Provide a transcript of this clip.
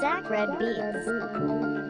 Zach Red Beats.